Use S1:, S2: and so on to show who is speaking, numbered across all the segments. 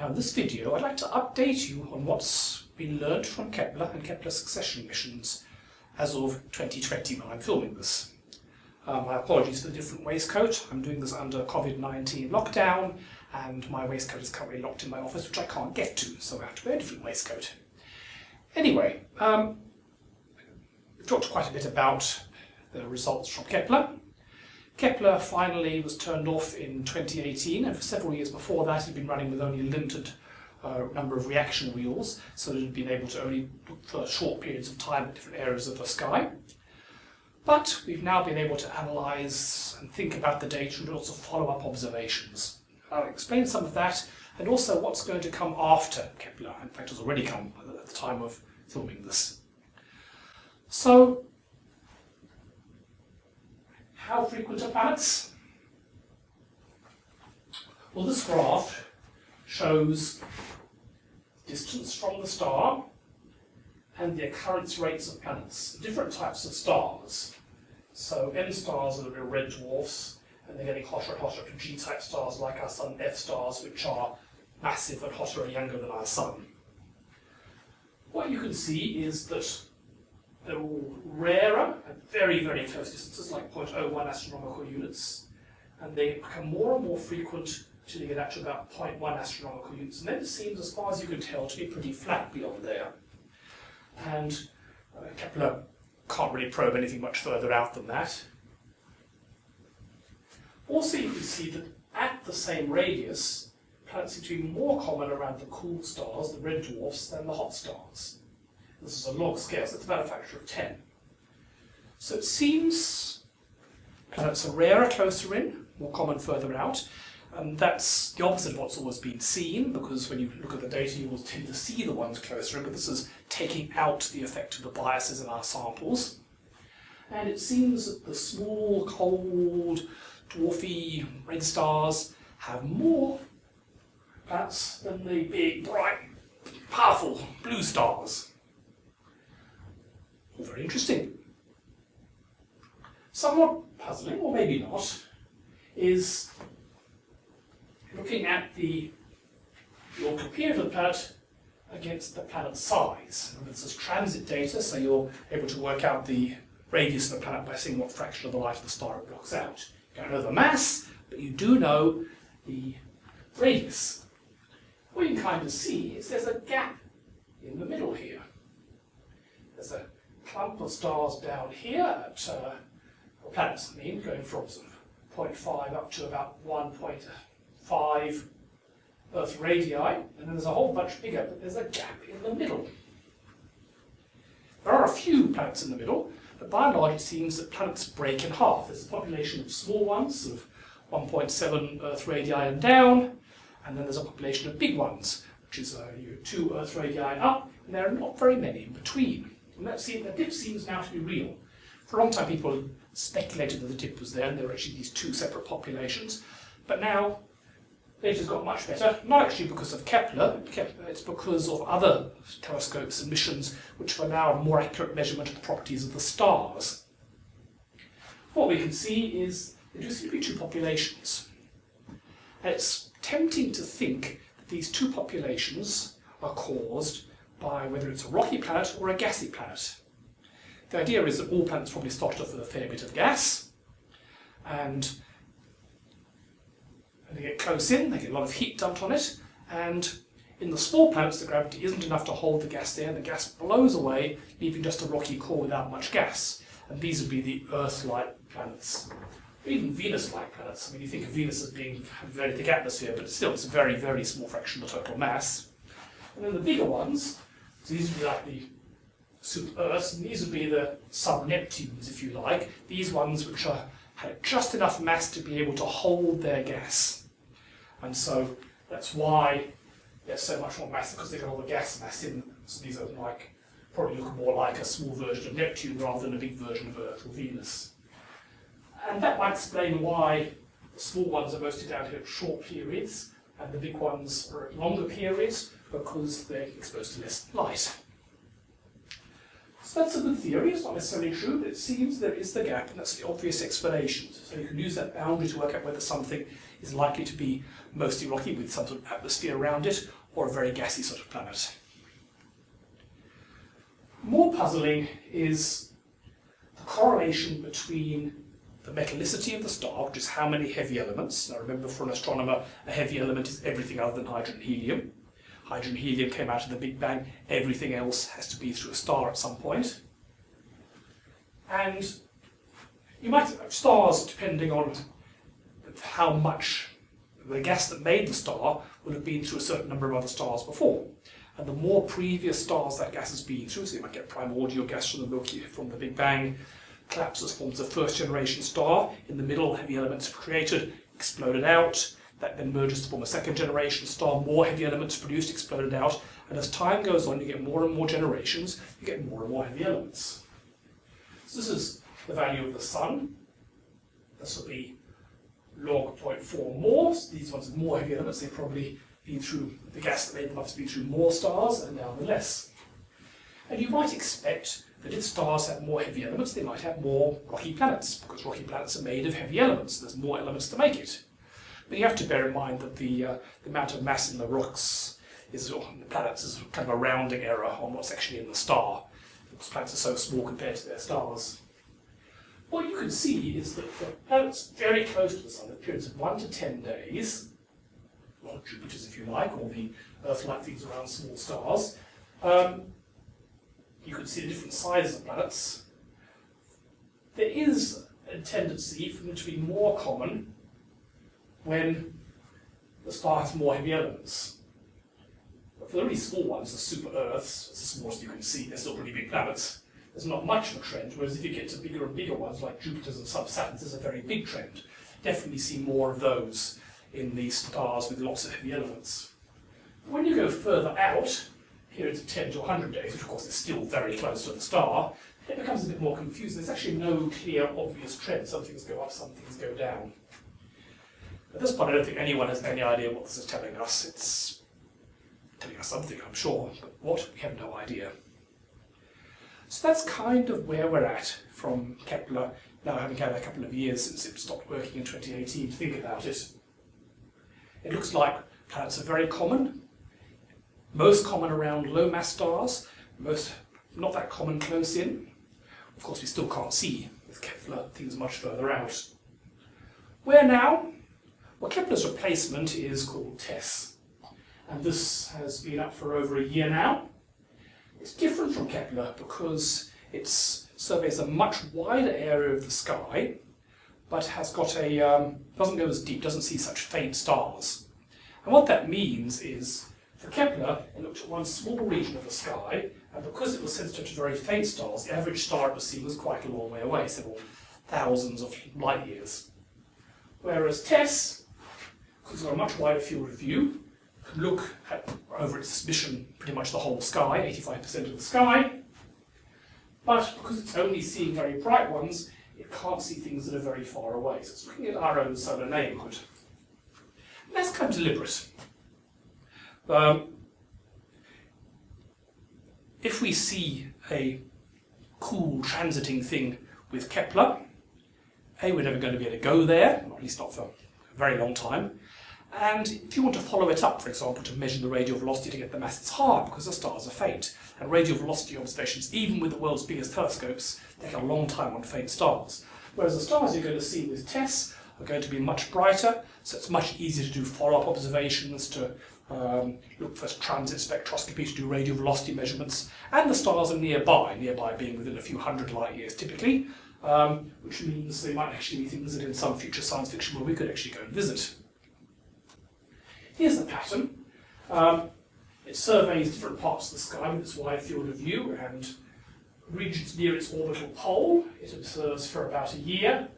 S1: Now in this video I'd like to update you on what's been learned from Kepler and Kepler succession missions as of 2020 when I'm filming this. Uh, my apologies for the different waistcoat. I'm doing this under COVID-19 lockdown and my waistcoat is currently locked in my office which I can't get to so I have to wear a different waistcoat. Anyway, um, we've talked quite a bit about the results from Kepler. Kepler finally was turned off in 2018 and for several years before that he'd been running with only a limited uh, number of reaction wheels so he'd been able to only look for short periods of time at different areas of the sky. But we've now been able to analyse and think about the data and also follow-up observations. I'll explain some of that and also what's going to come after Kepler. In fact, has already come at the time of filming this. So, how frequent are planets? Well, this graph shows distance from the star and the occurrence rates of planets, different types of stars. So M stars are the red dwarfs, and they're getting hotter and hotter to G-type stars like our Sun, F stars, which are massive and hotter and younger than our Sun. What you can see is that rarer at very, very close distances, like 0.01 astronomical units, and they become more and more frequent until you get out to about 0.1 astronomical units. And then it seems, as far as you can tell, to be pretty flat beyond there. And uh, Kepler can't really probe anything much further out than that. Also, you can see that at the same radius, planets seem to be more common around the cool stars, the red dwarfs, than the hot stars. This is a log scale, so it's about a factor of 10. So it seems uh, planets are rarer closer in, more common further out, and that's the opposite of what's always been seen, because when you look at the data you will tend to see the ones closer in, but this is taking out the effect of the biases in our samples. And it seems that the small, cold, dwarfy red stars have more planets than the big, bright, powerful blue stars All very interesting. Somewhat puzzling, or maybe not, is looking at the your the planet against the planet's size. And this is transit data, so you're able to work out the radius of the planet by seeing what fraction of the light of the star it blocks out. You don't know the mass, but you do know the radius. What you can kind of see is there's a gap in the middle here. There's a clump of stars down here at, uh, planets I mean, going from sort of 0.5 up to about 1.5 Earth radii, and then there's a whole bunch bigger, but there's a gap in the middle. There are a few planets in the middle, but by and large it seems that planets break in half. There's a population of small ones, sort of 1.7 Earth radii and down, and then there's a population of big ones, which is uh, 2 Earth radii up, and there are not very many in between. And that, seems, that dip seems now to be real. For a long time people speculated that the dip was there and there were actually these two separate populations. But now data's got much better, not actually because of Kepler, it's because of other telescopes and missions which allow a more accurate measurement of the properties of the stars. What we can see is there do seem to be two populations. And it's tempting to think that these two populations are caused by whether it's a rocky planet or a gassy planet. The idea is that all planets probably started off with a fair bit of gas, and they get close in, they get a lot of heat dumped on it, and in the small planets, the gravity isn't enough to hold the gas there, and the gas blows away, leaving just a rocky core without much gas. And these would be the Earth-like planets. Or even Venus-like planets. I mean, you think of Venus as being a very thick atmosphere, but still, it's a very, very small fraction of the total mass. And then the bigger ones these would be like the super Earths, and these would be the sub-Neptunes, if you like. These ones which are, had just enough mass to be able to hold their gas. And so that's why there's so much more mass, because they've got all the gas mass in them. So these are like, probably look more like a small version of Neptune rather than a big version of Earth or Venus. And that might explain why the small ones are mostly down here at short periods, and the big ones are at longer periods, because they're exposed to less light. So that's a good theory, it's not necessarily true, but it seems there is the gap, and that's the obvious explanation. So you can use that boundary to work out whether something is likely to be mostly rocky with some sort of atmosphere around it, or a very gassy sort of planet. More puzzling is the correlation between the metallicity of the star, which is how many heavy elements. Now remember, for an astronomer, a heavy element is everything other than hydrogen and helium. Hydrogen helium came out of the Big Bang, everything else has to be through a star at some point. And you might have stars, depending on how much the gas that made the star would have been through a certain number of other stars before. And the more previous stars that gas has been through, so you might get primordial gas from the Milky, from the Big Bang, collapses, forms a first generation star, in the middle heavy elements created, exploded out, that then merges to form a second generation star, more heavy elements produced, exploded out, and as time goes on you get more and more generations, you get more and more heavy elements. So this is the value of the Sun. This will be log 0.4 more. So these ones are more heavy elements, they've probably been through, the gas that made them have been through more stars, and now the less. And you might expect that if stars have more heavy elements, they might have more rocky planets, because rocky planets are made of heavy elements, there's more elements to make it. But you have to bear in mind that the, uh, the amount of mass in the rocks is, or the planets is kind of a rounding error on what's actually in the star. Because planets are so small compared to their stars. What you can see is that the planets very close to the Sun, at periods of 1 to 10 days, or Jupiters if you like, or the Earth-like things around small stars, um, you can see the different sizes of planets. There is a tendency for them to be more common when the star has more heavy elements. But for the really small ones, the super Earths, it's the smallest you can see, they're still pretty big planets, there's not much of a trend, whereas if you get to bigger and bigger ones like Jupiters and sub-Saturns, there's a very big trend. Definitely see more of those in these stars with lots of heavy elements. When you go further out, periods of 10 to 100 days, which of course is still very close to the star, it becomes a bit more confusing. There's actually no clear, obvious trend. Some things go up, some things go down. At this point, I don't think anyone has any idea what this is telling us. It's telling us something, I'm sure, but what, we have no idea. So that's kind of where we're at from Kepler, now having had a couple of years since it stopped working in 2018 to think about it. It looks like planets are very common, most common around low mass stars, most not that common close in. Of course, we still can't see with Kepler things much further out. Where now? Well, Kepler's replacement is called TESS, and this has been up for over a year now. It's different from Kepler because it surveys a much wider area of the sky, but has got a, um, doesn't go as deep, doesn't see such faint stars. And what that means is, for Kepler, it looked at one small region of the sky, and because it was sensitive to very faint stars, the average star it was seeing was quite a long way away, several thousands of light years. Whereas TESS because it's got a much wider field of view, can look at, over its mission pretty much the whole sky, 85% of the sky, but because it's only seeing very bright ones, it can't see things that are very far away. So it's looking at our own solar neighbourhood. And that's kind of deliberate. Um, if we see a cool transiting thing with Kepler, A, we're never going to be able to go there, or at least not for a very long time, and if you want to follow it up, for example, to measure the radial velocity to get the mass, it's hard because the stars are faint. And radial velocity observations, even with the world's biggest telescopes, take a long time on faint stars. Whereas the stars you're going to see with TESS are going to be much brighter, so it's much easier to do follow-up observations, to um, look for transit spectroscopy, to do radial velocity measurements. And the stars are nearby, nearby being within a few hundred light years typically, um, which means they might actually be things that in some future science fiction where we could actually go and visit. Here's the pattern. Um, it surveys different parts of the sky with its wide field of view and regions near its orbital pole. It observes for about a year.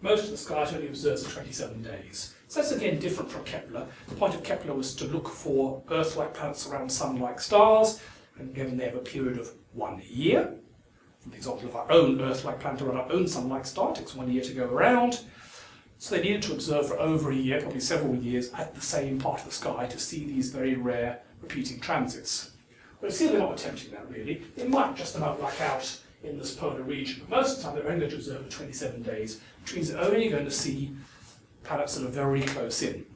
S1: Most of the sky it only observes for 27 days. So that's again different from Kepler. The point of Kepler was to look for Earth-like planets around Sun-like stars, and given they have a period of one year, for the example of our own Earth-like planet around our own Sun-like star, takes one year to go around, so they needed to observe for over a year, probably several years, at the same part of the sky to see these very rare repeating transits. But see, they're not attempting that really. They might just about black out in this polar region. But most of the time they're only going to observe for 27 days, which means they're only going to see planets that are very close in.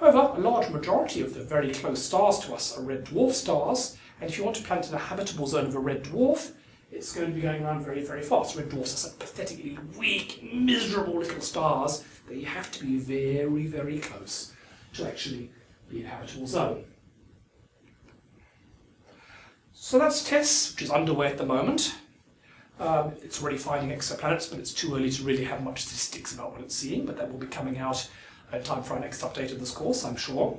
S1: However, a large majority of the very close stars to us are red dwarf stars, and if you want to plant in a habitable zone of a red dwarf, it's going to be going around very, very fast. Red dwarfs are such pathetically weak, miserable little stars that you have to be very, very close to actually be in a habitable zone. So that's TESS, which is underway at the moment. Um, it's already finding exoplanets, but it's too early to really have much statistics about what it's seeing, but that will be coming out in time for our next update of this course, I'm sure.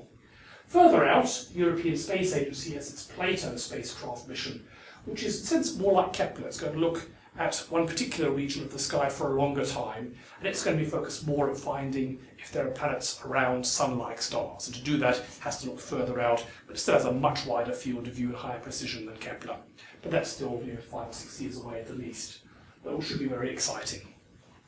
S1: Further out, European Space Agency has its Plato spacecraft mission, which is in a sense more like Kepler. It's going to look at one particular region of the sky for a longer time, and it's going to be focused more on finding if there are planets around Sun-like stars. And to do that, it has to look further out, but it still has a much wider field of view and higher precision than Kepler. But that's still you know, five or six years away at the least. It should be very exciting.